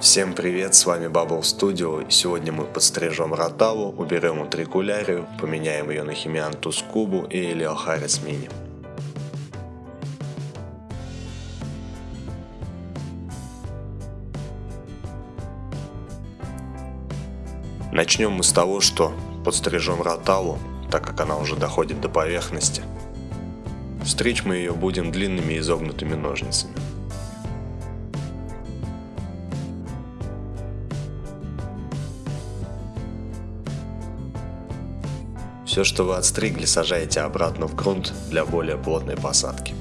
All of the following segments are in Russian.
Всем привет, с вами Bubble Studio и сегодня мы подстрижем ротаву, уберем утрикулярию, поменяем ее на Химиантус Кубу и Элиохарис Мини. Начнем мы с того, что подстрижем ротаву, так как она уже доходит до поверхности. Стричь мы ее будем длинными изогнутыми ножницами. Все, что вы отстригли, сажаете обратно в грунт для более плотной посадки.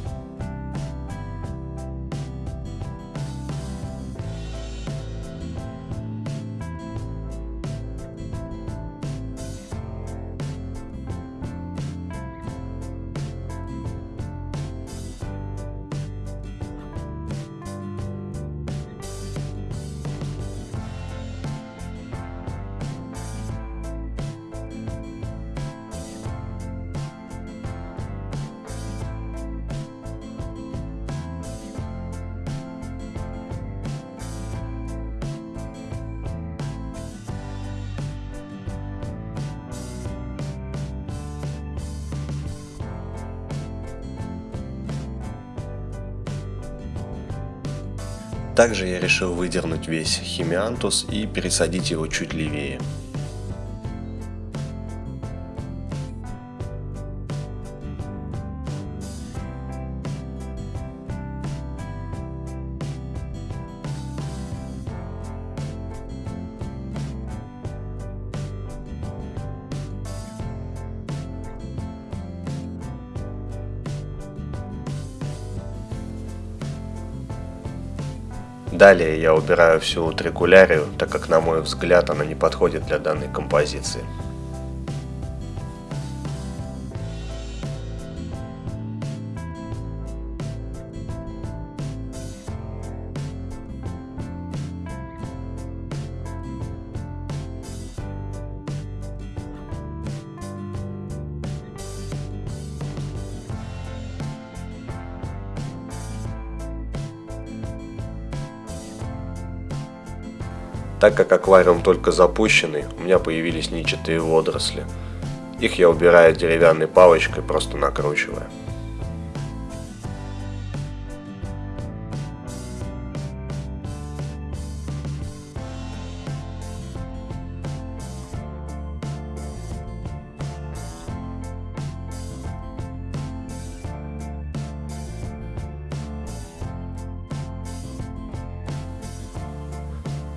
Также я решил выдернуть весь химиантус и пересадить его чуть левее. Далее я убираю всю трикулярию, так как на мой взгляд она не подходит для данной композиции. Так как аквариум только запущенный, у меня появились ничатые водоросли. Их я убираю деревянной палочкой, просто накручивая.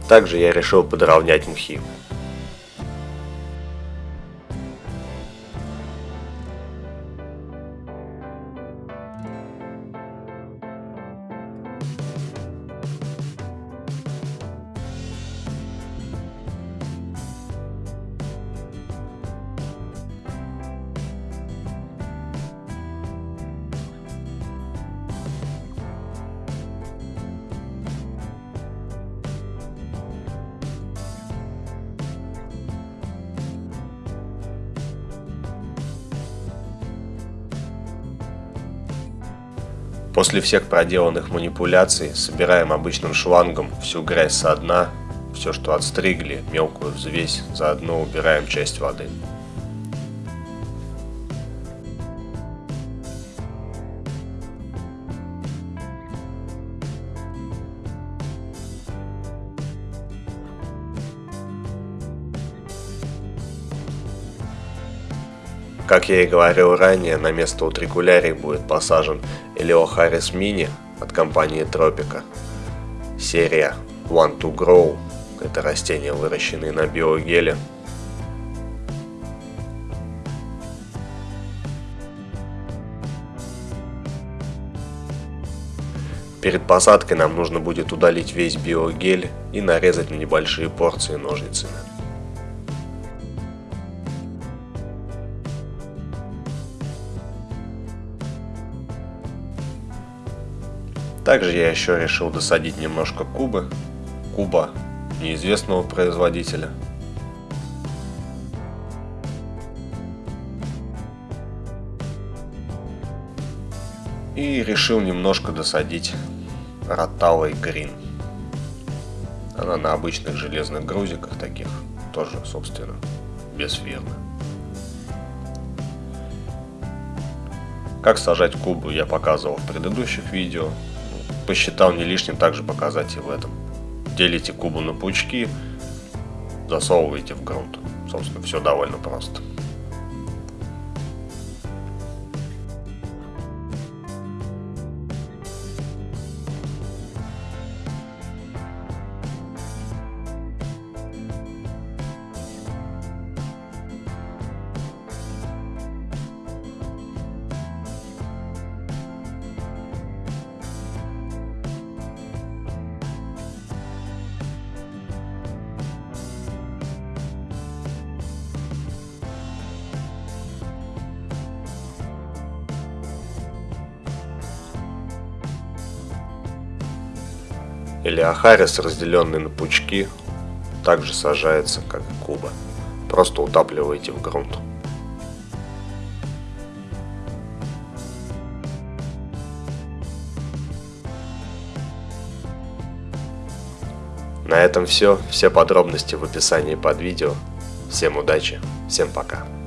Также я решил подровнять мхи. После всех проделанных манипуляций собираем обычным шлангом всю грязь со дна, все что отстригли, мелкую взвесь, заодно убираем часть воды. Как я и говорил ранее, на место утрикулярий будет посажен Элеохарис Mini от компании Тропика. Серия One to Grow. Это растения, выращенные на биогеле. Перед посадкой нам нужно будет удалить весь биогель и нарезать на небольшие порции ножницами. Также я еще решил досадить немножко кубы, куба неизвестного производителя. И решил немножко досадить роталой грин. Она на обычных железных грузиках таких, тоже, собственно, без фермы. Как сажать кубу я показывал в предыдущих видео, Посчитал не лишним также показать и в этом. Делите кубу на пучки, засовываете в грунт. Собственно, все довольно просто. Или ахарис, разделенный на пучки, также сажается, как и куба. Просто утапливаете в грунт. На этом все. Все подробности в описании под видео. Всем удачи, всем пока.